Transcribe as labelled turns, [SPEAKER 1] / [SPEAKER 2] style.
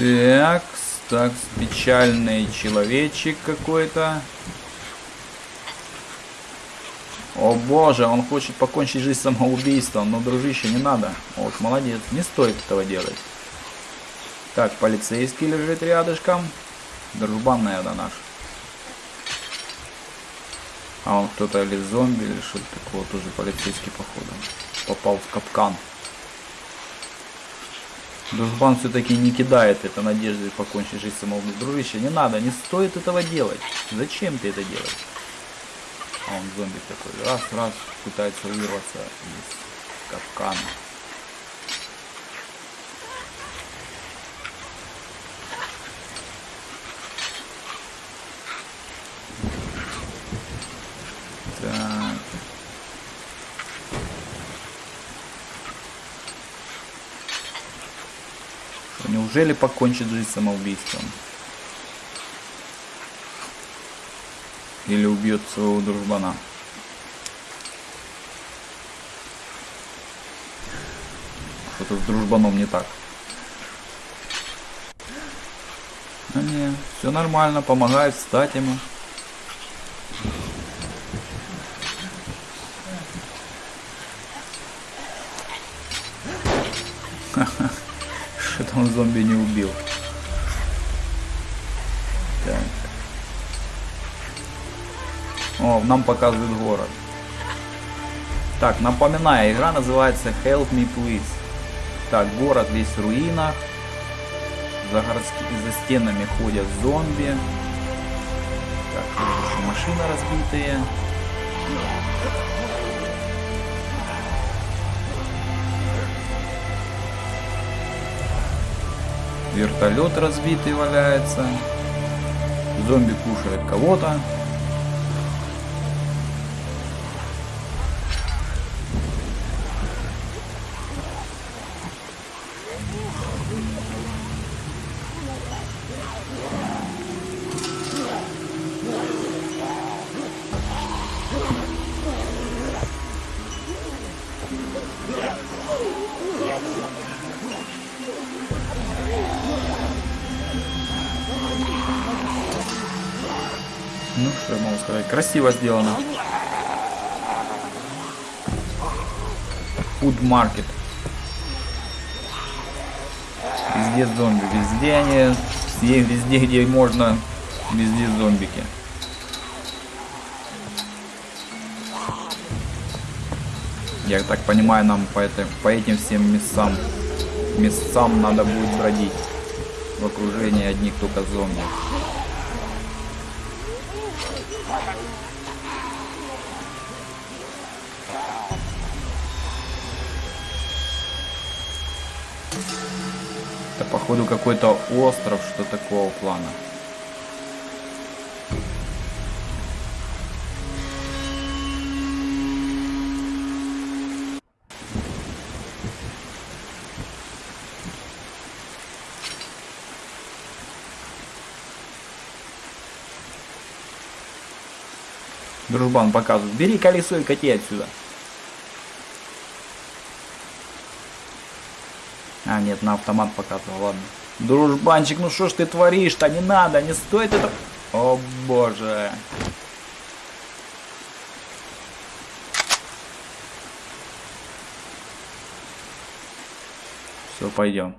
[SPEAKER 1] Так, так, печальный человечек какой-то. О боже, он хочет покончить жизнь самоубийством, но, дружище, не надо. Вот, молодец, не стоит этого делать. Так, полицейский лежит рядышком. Дружбан, наверное, наш. А он кто-то или зомби, или что-то такого, тоже полицейский, походу. Попал в капкан. Дружбан все-таки не кидает это надежды покончить жизнь самоубийством. Дружище, не надо, не стоит этого делать. Зачем ты это делаешь? А он зомби такой. Раз, раз, пытается вырваться из капкана. Так. Неужели покончит жизнь самоубийством? Или убьет своего дружбана? Что-то с дружбаном не так. А не, все нормально, помогает встать ему. Что-то он зомби не убил. Так. О, нам показывают город. Так, напоминаю, игра называется Help Me Please. Так, город весь в руинах. За, городски... за стенами ходят зомби. Так, машины разбитые. Вертолет разбитый валяется. Зомби кушает кого-то. Ну, что я могу сказать? Красиво сделано. Food Market. Везде зомби. Везде они... Везде, везде, где можно, везде зомбики. Я так понимаю, нам по, этой, по этим всем местам, местам надо будет бродить. В окружении одних только зомби. Это походу какой-то остров, что такого плана. Дружбан показывает. Бери колесо и кати отсюда. А, нет, на автомат показывал, ладно. Дружбанчик, ну что ж ты творишь-то? Не надо, не стоит это... О, боже. Все, пойдем.